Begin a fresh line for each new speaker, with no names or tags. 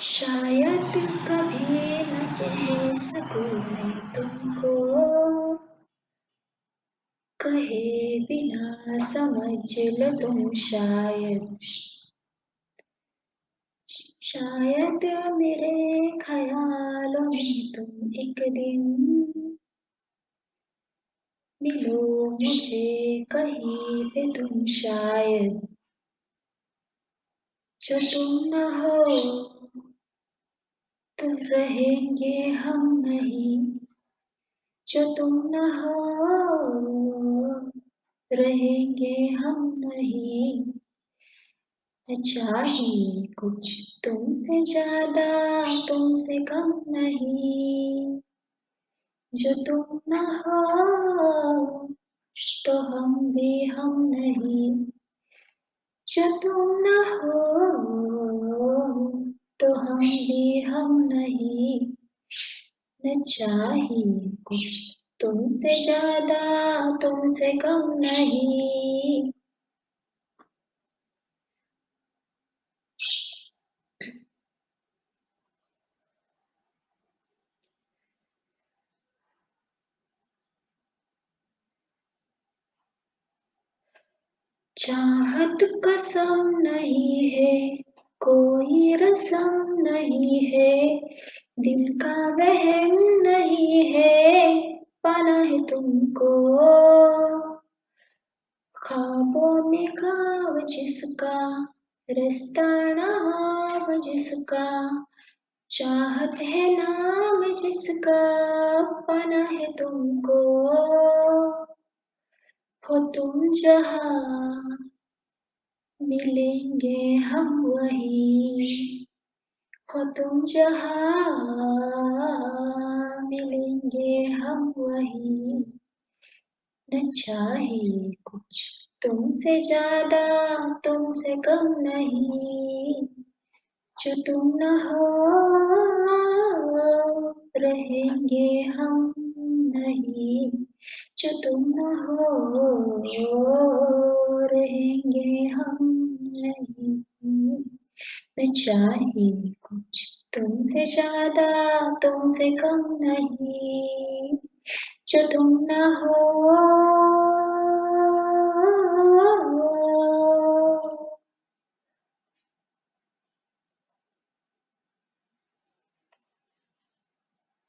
शायद कभी न कह सकूँ मैं तुमको। कहे बिना समझ लो तुम शायद। शायद मेरे ख्यालों में तुम एक दिन मिलो मुझे कहीं पे तुम शायद। जो तुम न हो रहेंगे हम नहीं। जो तुम न हो, रहेंगे हम नहीं। न चाहिए कुछ तुमसे ज़्यादा, तुमसे कम नहीं। जो तुम न हो तो हम भी हम नहीं। जो तुम न हो हम भी हम नहीं, न चाहिए कुछ। तुमसे ज़्यादा, तुमसे कम नहीं। चाहत कसम नहीं है कोई रसम नहीं है, दिल का वहम नहीं है, पाना है तुमको। ख्वाबों में खाब जिसका रास्ता नाम जिसका, चाहत है नाम जिसका, पाना है तुमको। हो तुम जहाँ मिलेंगे हम वहीं। हो तुम जहाँ, मिलेंगे हम वहीं। न चाहिए कुछ तुमसे ज़्यादा, तुमसे कम नहीं। जो तुम न हो, रहेंगे हम नहीं, जो तुम न हो रहेंगे हम नहीं। चाहिए कुछ तुमसे ज़्यादा, तुमसे कम नहीं। जो तुम न हो